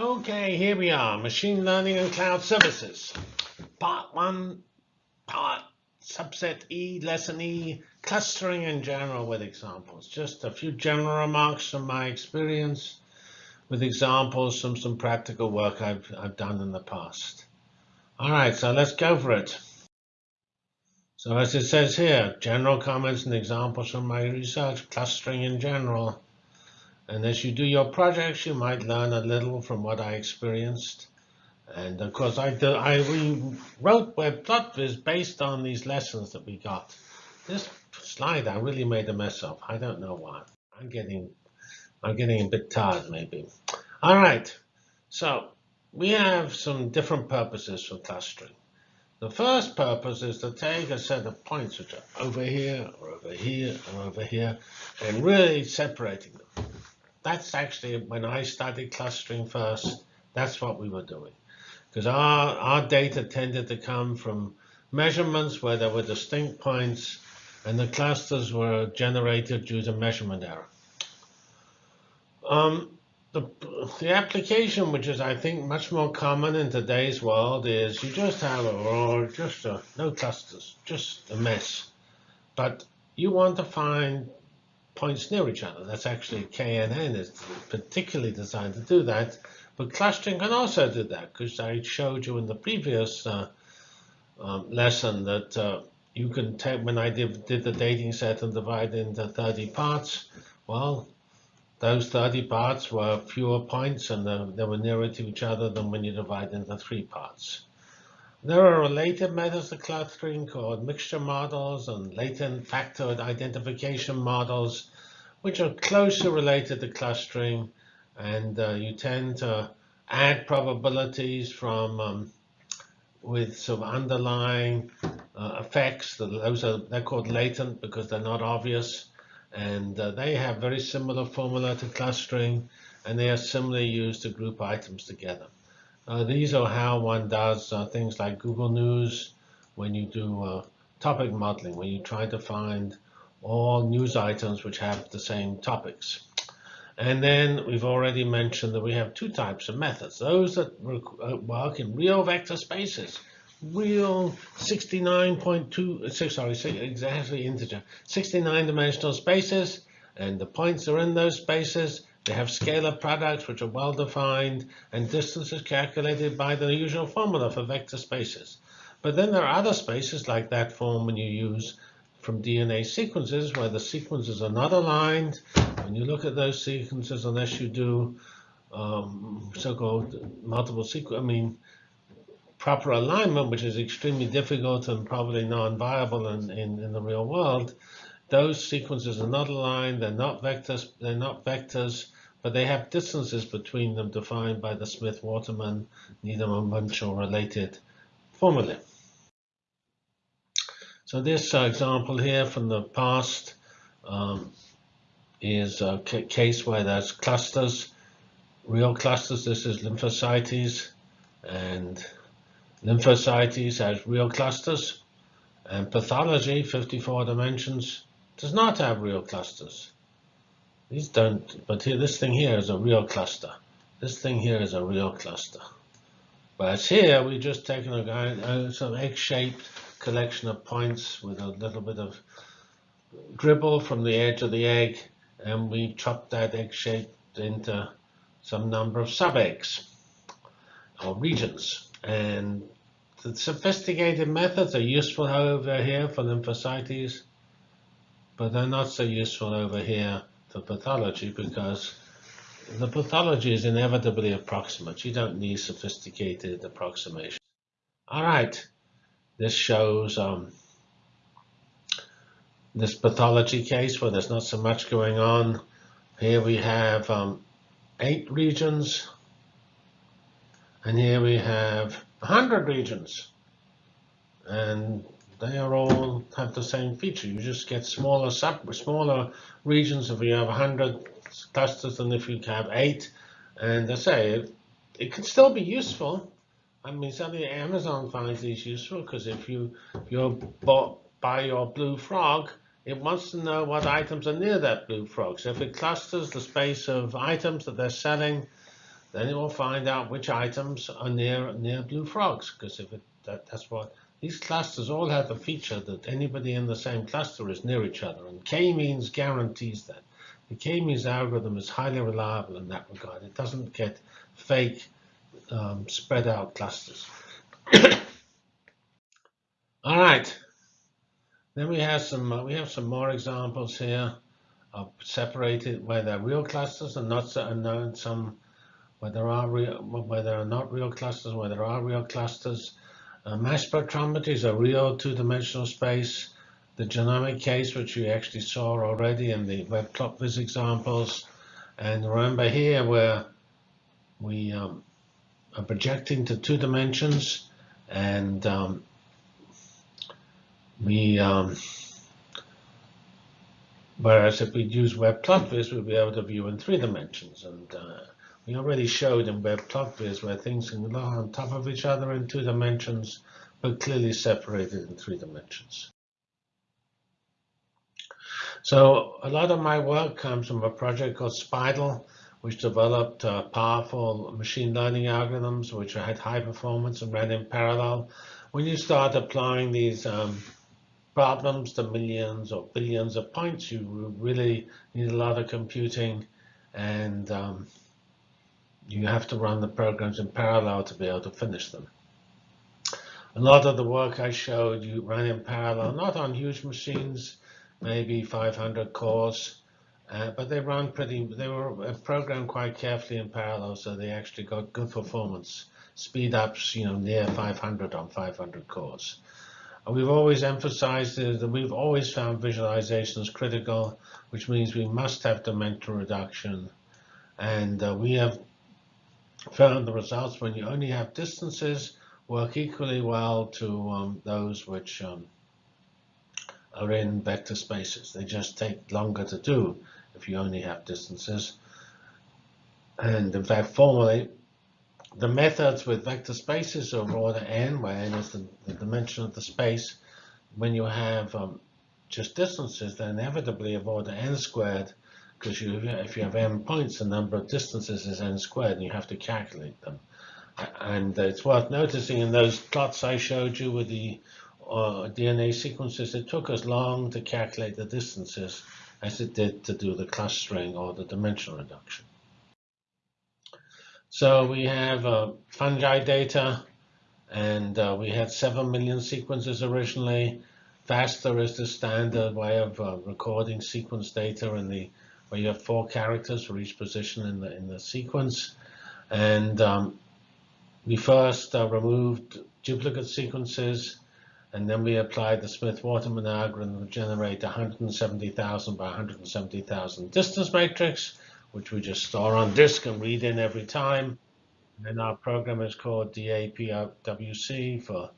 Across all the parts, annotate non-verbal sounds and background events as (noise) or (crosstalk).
Okay, here we are, machine learning and cloud services. Part one, part subset E, lesson E, clustering in general with examples. Just a few general remarks from my experience with examples from some practical work I've, I've done in the past. All right, so let's go for it. So as it says here, general comments and examples from my research, clustering in general. And as you do your projects, you might learn a little from what I experienced. And of course, I, do, I wrote WebPlotViz based on these lessons that we got. This slide I really made a mess of. I don't know why. I'm getting, I'm getting a bit tired maybe. All right, so we have some different purposes for clustering. The first purpose is to take a set of points which are over here, or over here, or over here, and really separating them that's actually when I started clustering first, that's what we were doing. Because our, our data tended to come from measurements where there were distinct points, and the clusters were generated due to measurement error. Um, the, the application, which is, I think, much more common in today's world, is you just have a, or just a, no clusters, just a mess. But you want to find points near each other. That's actually KNN is particularly designed to do that. But clustering can also do that, because I showed you in the previous uh, um, lesson that uh, you can take, when I did, did the dating set and divide into 30 parts, well, those 30 parts were fewer points and they were nearer to each other than when you divide into three parts. There are related methods of clustering called mixture models and latent factor identification models, which are closely related to clustering. And uh, you tend to add probabilities from um, with of underlying uh, effects. Those are they're called latent because they're not obvious, and uh, they have very similar formula to clustering, and they are similarly used to group items together. Uh, these are how one does uh, things like Google News when you do uh, topic modeling, when you try to find all news items which have the same topics. And then we've already mentioned that we have two types of methods. Those that uh, work in real vector spaces, real 69.2, sorry, exactly integer, 69 dimensional spaces, and the points are in those spaces, they have scalar products which are well defined and distances calculated by the usual formula for vector spaces. But then there are other spaces like that form when you use from DNA sequences where the sequences are not aligned. When you look at those sequences, unless you do um, so-called multiple sequence, I mean, proper alignment, which is extremely difficult and probably non-viable in, in, in the real world, those sequences are not aligned, they're not vectors, they're not vectors, but they have distances between them defined by the Smith-Waterman, Needleman-Wunsch related formula. So this uh, example here from the past um, is a case where there's clusters, real clusters. This is lymphocytes, and lymphocytes has real clusters. And pathology, 54 dimensions, does not have real clusters. These don't, but here, this thing here is a real cluster. This thing here is a real cluster. Whereas here, we've just taken a, a sort of egg-shaped collection of points with a little bit of dribble from the edge of the egg, and we chopped that egg shape into some number of sub-eggs or regions. And the sophisticated methods are useful over here for lymphocytes, but they're not so useful over here for pathology because the pathology is inevitably approximate. You don't need sophisticated approximation. All right, this shows um, this pathology case where there's not so much going on. Here we have um, eight regions, and here we have 100 regions. And they are all have the same feature. You just get smaller sub smaller regions if you have 100 clusters than if you have eight. And I say it, it can still be useful. I mean, certainly Amazon finds these useful because if you if you bought buy your blue frog, it wants to know what items are near that blue frog. So if it clusters the space of items that they're selling, then it will find out which items are near near blue frogs, because if it that, that's what these clusters all have the feature that anybody in the same cluster is near each other, and k-means guarantees that. The k-means algorithm is highly reliable in that regard. It doesn't get fake um, spread out clusters. (coughs) all right. Then we have some uh, we have some more examples here of separated where they're real clusters and not so unknown some where there are real where there are not real clusters where there are real clusters. Uh, mass spectrometry is a real two-dimensional space. The genomic case, which we actually saw already in the web plot viz examples, and remember here where we um, are projecting to two dimensions and um, we um, whereas if we use web WebPlotViz, we'll be able to view in three dimensions. And uh, we already showed in web WebPlotViz where things can lie on top of each other in two dimensions, but clearly separated in three dimensions. So a lot of my work comes from a project called SPIDAL, which developed uh, powerful machine learning algorithms which had high performance and ran in parallel. When you start applying these um, problems to millions or billions of points, you really need a lot of computing and um, you have to run the programs in parallel to be able to finish them. A lot of the work I showed you ran in parallel, not on huge machines, maybe 500 cores, uh, but they run pretty, they were programmed quite carefully in parallel, so they actually got good performance, speed ups, you know, near 500 on 500 cores. And we've always emphasized that we've always found visualizations critical, which means we must have dimensional reduction. And uh, we have found the results when you only have distances work equally well to um, those which um, are in vector spaces. They just take longer to do if you only have distances. And in fact, formally, the methods with vector spaces of order n, where n is the, the dimension of the space, when you have um, just distances, they're inevitably of order n squared, because you, if you have n points, the number of distances is n squared, and you have to calculate them. And it's worth noticing in those plots I showed you with the uh, DNA sequences, it took as long to calculate the distances as it did to do the clustering or the dimensional reduction. So we have uh, fungi data, and uh, we had 7 million sequences originally. FASTA is the standard way of uh, recording sequence data in the where you have four characters for each position in the in the sequence. And um, we first uh, removed duplicate sequences and then we applied the Smith-Waterman algorithm to generate 170,000 by 170,000 distance matrix, which we just store on disk and read in every time. And our program is called DAPWC for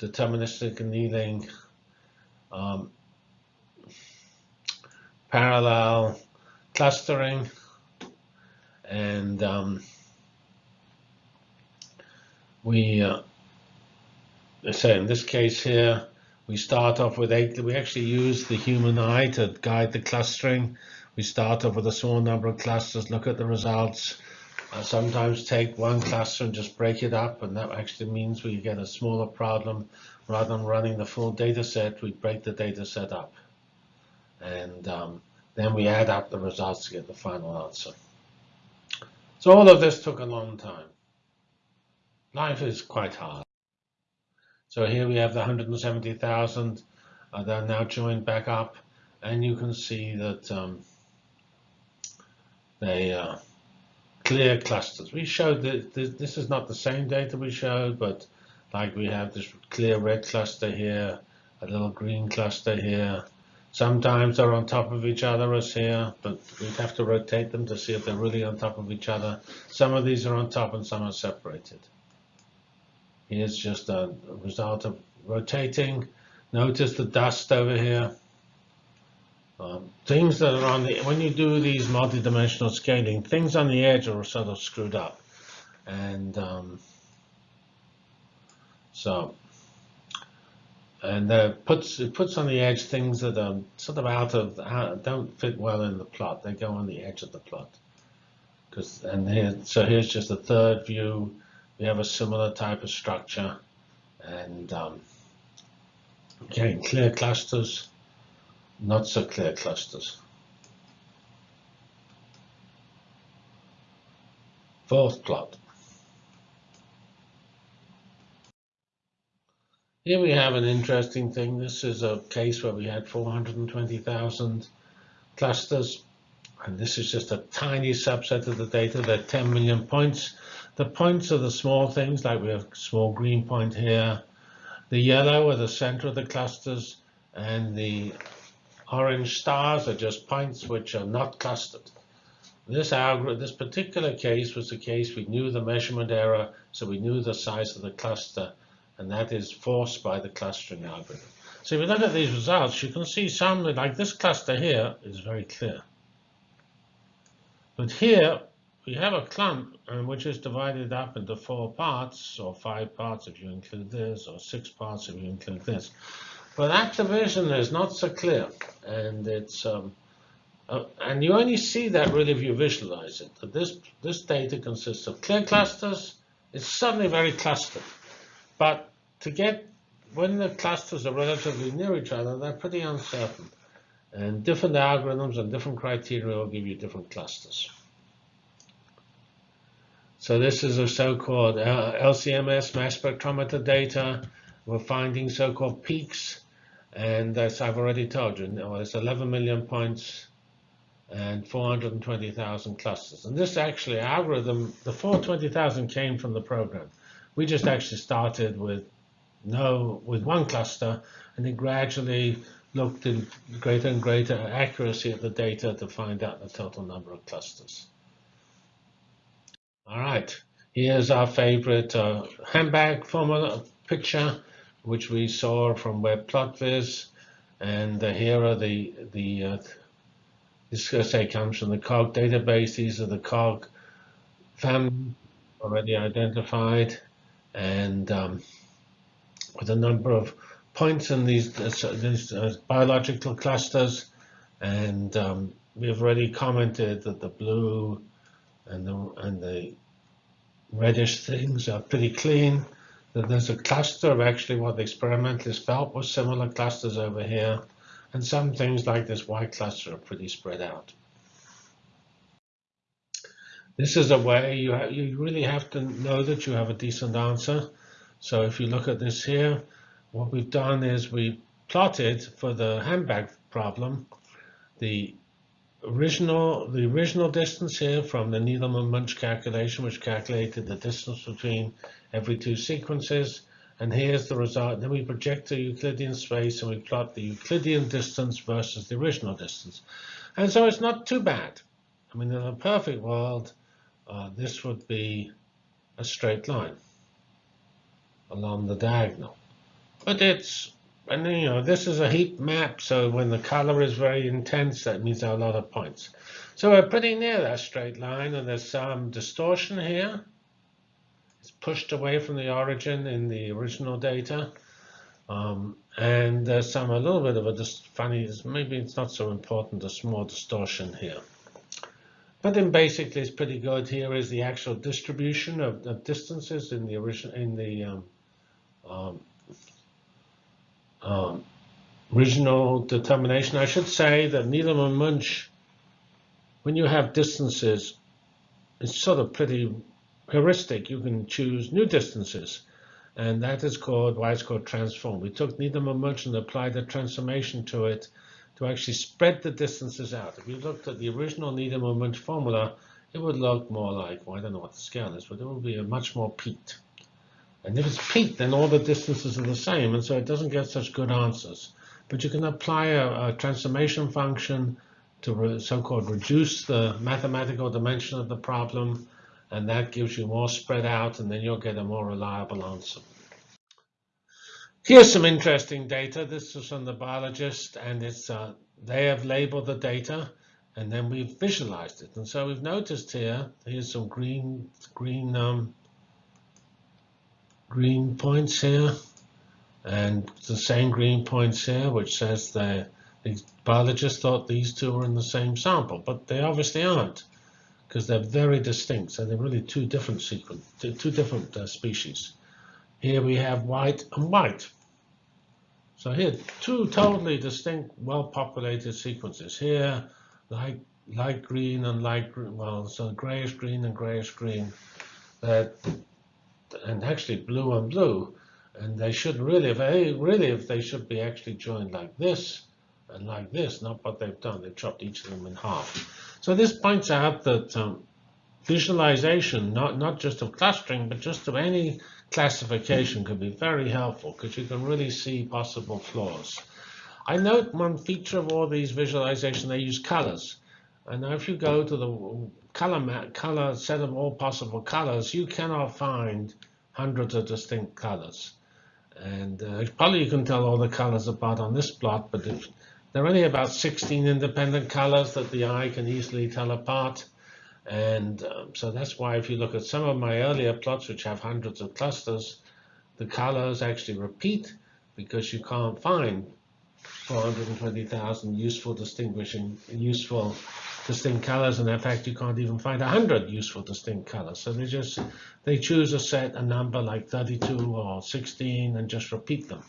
deterministic annealing um, parallel clustering and um, we uh, so in this case here, we start off with eight. We actually use the human eye to guide the clustering. We start off with a small number of clusters, look at the results. Uh, sometimes take one cluster and just break it up, and that actually means we get a smaller problem. Rather than running the full data set, we break the data set up. And um, then we add up the results to get the final answer. So all of this took a long time. Life is quite hard. So here we have the 170,000 uh, that are now joined back up, and you can see that um, they uh, clear clusters. We showed that this is not the same data we showed, but like we have this clear red cluster here, a little green cluster here. Sometimes they're on top of each other as here, but we'd have to rotate them to see if they're really on top of each other. Some of these are on top and some are separated. Here's just a result of rotating. Notice the dust over here. Um, things that are on the, when you do these multi-dimensional scaling, things on the edge are sort of screwed up. And um, so, and uh, puts it puts on the edge things that are sort of out of, don't fit well in the plot. They go on the edge of the plot. Because and here, so here's just a third view. We have a similar type of structure, and um, again, clear clusters, not so clear clusters. Fourth plot. Here we have an interesting thing. This is a case where we had 420,000 clusters. And this is just a tiny subset of the data. There are 10 million points. The points are the small things, like we have a small green point here. The yellow are the center of the clusters, and the orange stars are just points which are not clustered. This this particular case was the case we knew the measurement error, so we knew the size of the cluster and that is forced by the clustering algorithm. So if you look at these results, you can see some, like this cluster here, is very clear. But here, we have a clump um, which is divided up into four parts, or five parts if you include this, or six parts if you include this. But that division is not so clear, and it's um, uh, and you only see that really if you visualize it. That this this data consists of clear clusters. It's suddenly very clustered, but to get when the clusters are relatively near each other, they're pretty uncertain. And different algorithms and different criteria will give you different clusters. So this is a so-called uh, LCMS mass spectrometer data. We're finding so-called peaks. And as I've already told you, it's 11 million points and 420,000 clusters. And this actually algorithm, the 420,000 came from the program. We just actually started with no with one cluster, and then gradually looked in greater and greater accuracy of the data to find out the total number of clusters. All right, here's our favorite uh, handbag formula picture, which we saw from WebPlotViz, and uh, here are the the uh, this say comes from the COG database. These are the COG family already identified, and um, with a number of points in these, these uh, biological clusters. And um, we've already commented that the blue and the, and the reddish things are pretty clean. That there's a cluster of actually what the experimentalists felt was similar clusters over here. And some things like this white cluster are pretty spread out. This is a way you, you really have to know that you have a decent answer. So if you look at this here, what we've done is we plotted for the handbag problem the original the original distance here from the Needleman Wunsch calculation, which calculated the distance between every two sequences. And here's the result. Then we project the Euclidean space and we plot the Euclidean distance versus the original distance. And so it's not too bad. I mean, in a perfect world, uh, this would be a straight line along the diagonal. But it's, and you know, this is a heat map, so when the color is very intense, that means there are a lot of points. So we're pretty near that straight line, and there's some distortion here. It's pushed away from the origin in the original data. Um, and there's some a little bit of a funny, maybe it's not so important, a small distortion here. But then basically it's pretty good. Here is the actual distribution of, of distances in the original in the um, um, um, regional determination. I should say that Needleman Wunsch, when you have distances, it's sort of pretty heuristic. You can choose new distances. And that is called why it's called transform. We took Needleman Wunsch and applied a transformation to it to actually spread the distances out. If you looked at the original Needleman Wunsch formula, it would look more like, well, I don't know what the scale is, but it would be a much more peaked. And if it's peaked, then all the distances are the same, and so it doesn't get such good answers. But you can apply a, a transformation function to so-called reduce the mathematical dimension of the problem, and that gives you more spread out, and then you'll get a more reliable answer. Here's some interesting data. This is from the biologist, and it's uh, they have labeled the data, and then we've visualized it. And so we've noticed here, here's some green green um, green points here and the same green points here, which says the biologists thought these two were in the same sample, but they obviously aren't because they're very distinct. So they're really two different sequence, two different uh, species. Here we have white and white. So here, two totally distinct, well-populated sequences. Here, light, light green and light green, well, so grayish green and grayish green, that, and actually blue and blue. And they should really, if they, really, if they should be actually joined like this and like this, not what they've done. They've chopped each of them in half. So this points out that um, visualization, not, not just of clustering, but just of any classification can be very helpful because you can really see possible flaws. I note one feature of all these visualizations, they use colors. And if you go to the color map, color set of all possible colors, you cannot find hundreds of distinct colors. And uh, probably you can tell all the colors apart on this plot, but if, there are only about 16 independent colors that the eye can easily tell apart. And um, so that's why if you look at some of my earlier plots, which have hundreds of clusters, the colors actually repeat because you can't find 420,000 useful distinguishing, useful distinct colors. And in fact, you can't even find 100 useful distinct colors. So they just, they choose a set, a number like 32 or 16 and just repeat them,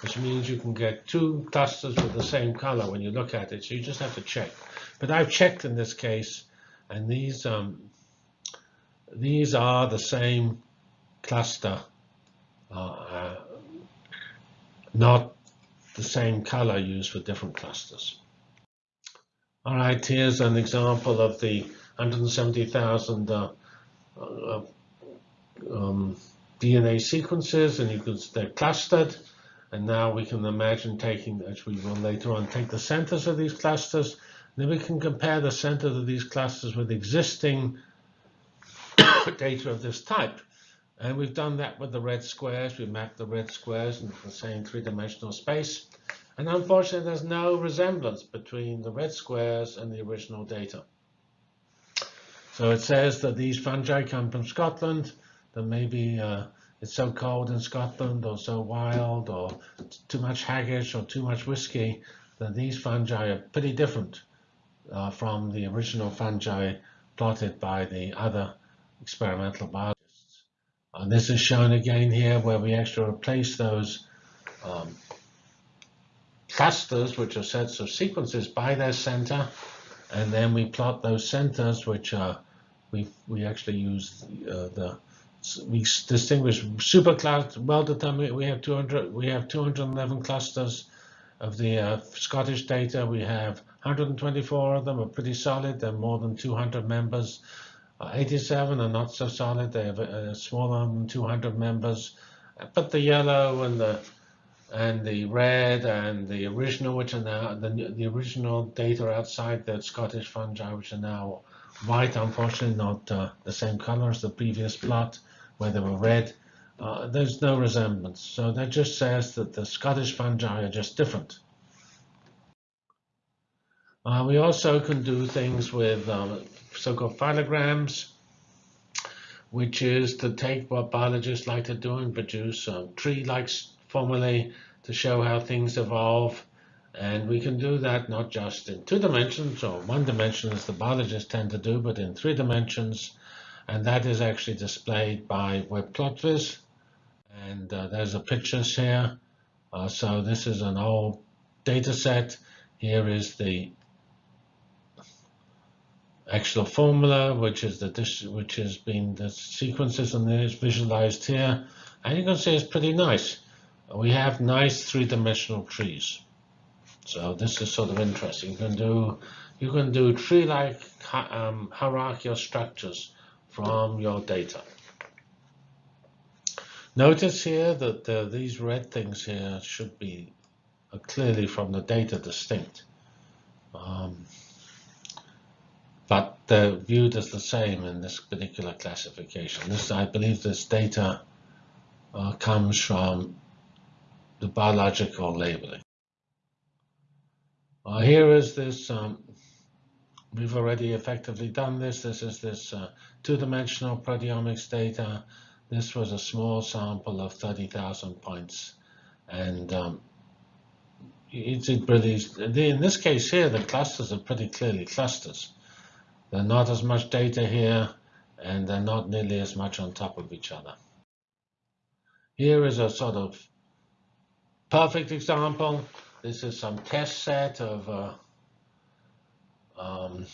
which means you can get two clusters with the same color when you look at it. So you just have to check. But I've checked in this case and these um, these are the same cluster, uh, uh, not the same color used for different clusters. All right, here's an example of the 170,000 uh, uh, um, DNA sequences, and you can they're clustered. And now we can imagine taking, as we will later on, take the centers of these clusters then we can compare the centers of these clusters with existing (coughs) data of this type. And we've done that with the red squares. We mapped the red squares into the same three-dimensional space. And unfortunately, there's no resemblance between the red squares and the original data. So it says that these fungi come from Scotland, that maybe uh, it's so cold in Scotland or so wild or too much haggis or too much whiskey that these fungi are pretty different uh, from the original fungi plotted by the other experimental biologists. And this is shown again here where we actually replace those um, clusters, which are sets of sequences, by their center, and then we plot those centers, which are we we actually use uh, the we distinguish supercluster well determined. We have 200 we have 211 clusters of the uh, Scottish data. We have 124 of them are pretty solid. They're more than 200 members. Uh, 87 are not so solid. They have uh, smaller than 200 members. But the yellow and the and the red and the original, which are now the, the original data outside the Scottish fungi, which are now white, unfortunately not uh, the same color as the previous plot where they were red. Uh, there's no resemblance. So that just says that the Scottish fungi are just different. Uh, we also can do things with um, so-called phylograms, which is to take what biologists like to do and produce um, tree-like formulae to show how things evolve. And we can do that not just in two dimensions or one dimension as the biologists tend to do, but in three dimensions. And that is actually displayed by WebPlotViz. And uh, there's the pictures here. Uh, so this is an old data set. Here is the actual formula, which is the which has been the sequences and is visualized here. And you can see it's pretty nice. We have nice three-dimensional trees. So this is sort of interesting. You can do you can do tree-like um, hierarchical structures from your data. Notice here that uh, these red things here should be uh, clearly from the data distinct. Um, but they're viewed as the same in this particular classification. This, I believe this data uh, comes from the biological labeling. Uh, here is this, um, we've already effectively done this. This is this uh, two-dimensional proteomics data. This was a small sample of 30,000 points. And um, it's, it really, in this case here, the clusters are pretty clearly clusters. There's not as much data here, and they're not nearly as much on top of each other. Here is a sort of perfect example. This is some test set of uh, um,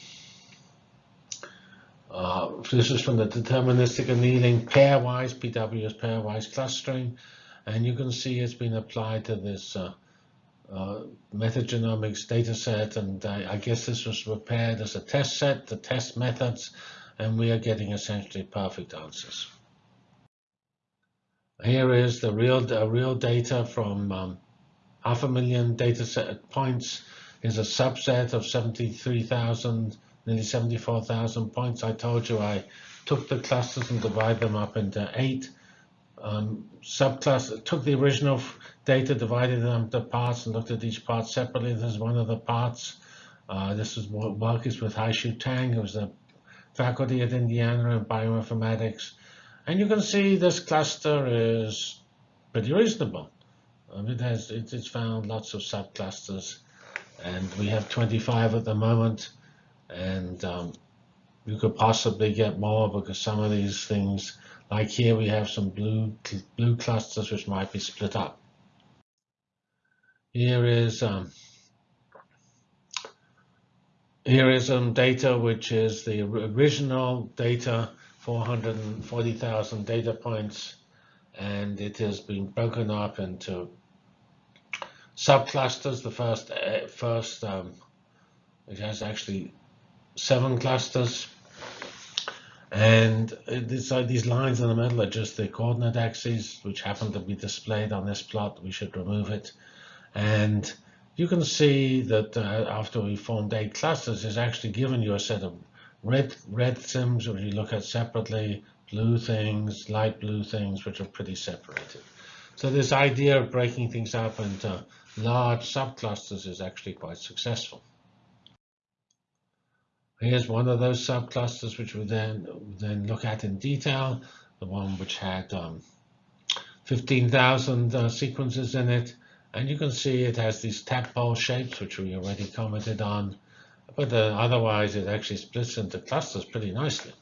uh, this is from the deterministic annealing pairwise, PW is pairwise clustering, and you can see it's been applied to this uh, uh, metagenomics data set, and I, I, guess this was prepared as a test set, the test methods, and we are getting essentially perfect answers. Here is the real, real data from um, half a million data set points is a subset of 73,000 nearly 74,000 points. I told you I took the clusters and divided them up into eight um, subclusters, took the original data, divided them into parts, and looked at each part separately. This is one of the parts. Uh, this is is with Haixu Tang, who's the faculty at Indiana in bioinformatics. And you can see this cluster is pretty reasonable. Um, it has it's found lots of subclusters, and we have 25 at the moment and um, you could possibly get more because some of these things, like here, we have some blue blue clusters which might be split up. Here is um, here is some data which is the original data, 440,000 data points, and it has been broken up into subclusters. The first uh, first um, it has actually seven clusters. And these, these lines in the middle are just the coordinate axes, which happen to be displayed on this plot. We should remove it. And you can see that uh, after we formed eight clusters, it's actually given you a set of red red sims, which you look at separately, blue things, light blue things, which are pretty separated. So this idea of breaking things up into large subclusters is actually quite successful. Here's one of those subclusters which we then then look at in detail, the one which had um, 15,000 uh, sequences in it. And you can see it has these tadpole shapes, which we already commented on. But uh, otherwise, it actually splits into clusters pretty nicely.